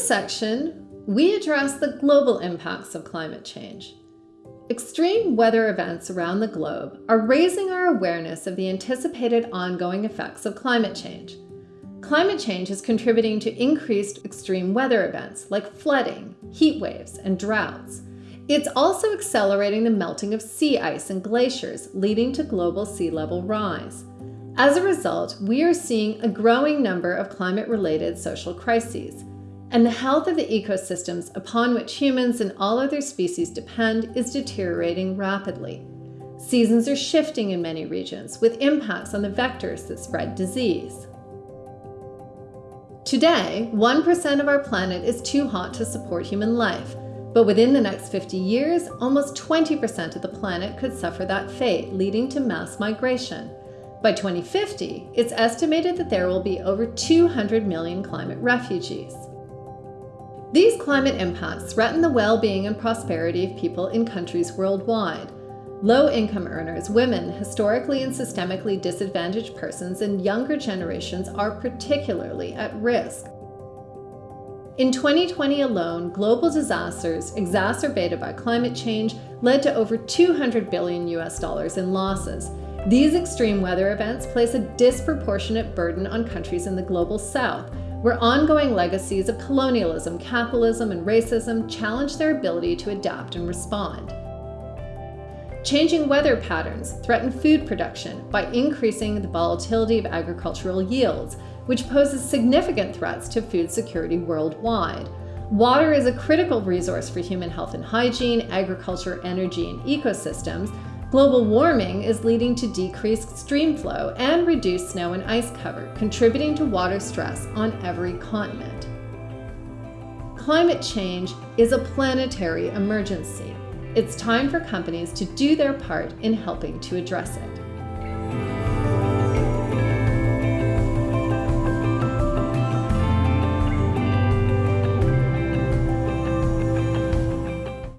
this section, we address the global impacts of climate change. Extreme weather events around the globe are raising our awareness of the anticipated ongoing effects of climate change. Climate change is contributing to increased extreme weather events like flooding, heat waves, and droughts. It's also accelerating the melting of sea ice and glaciers, leading to global sea level rise. As a result, we are seeing a growing number of climate-related social crises, and the health of the ecosystems upon which humans and all other species depend is deteriorating rapidly. Seasons are shifting in many regions, with impacts on the vectors that spread disease. Today, 1% of our planet is too hot to support human life, but within the next 50 years, almost 20% of the planet could suffer that fate, leading to mass migration. By 2050, it's estimated that there will be over 200 million climate refugees. These climate impacts threaten the well-being and prosperity of people in countries worldwide. Low-income earners, women, historically and systemically disadvantaged persons, and younger generations are particularly at risk. In 2020 alone, global disasters exacerbated by climate change led to over 200 billion US dollars in losses. These extreme weather events place a disproportionate burden on countries in the global south, where ongoing legacies of colonialism, capitalism, and racism challenge their ability to adapt and respond. Changing weather patterns threaten food production by increasing the volatility of agricultural yields, which poses significant threats to food security worldwide. Water is a critical resource for human health and hygiene, agriculture, energy, and ecosystems, Global warming is leading to decreased stream flow and reduced snow and ice cover, contributing to water stress on every continent. Climate change is a planetary emergency. It's time for companies to do their part in helping to address it.